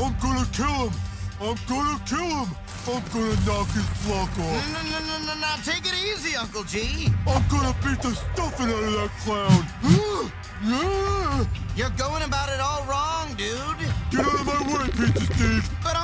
I'm gonna kill him. I'm gonna kill him. I'm gonna knock his block off. no, no, no, no, no. Take it easy, Uncle G. I'm gonna beat the stuffing out of that clown. yeah. You're going about it all wrong, dude. Get out of my way, Pizza Steve. But.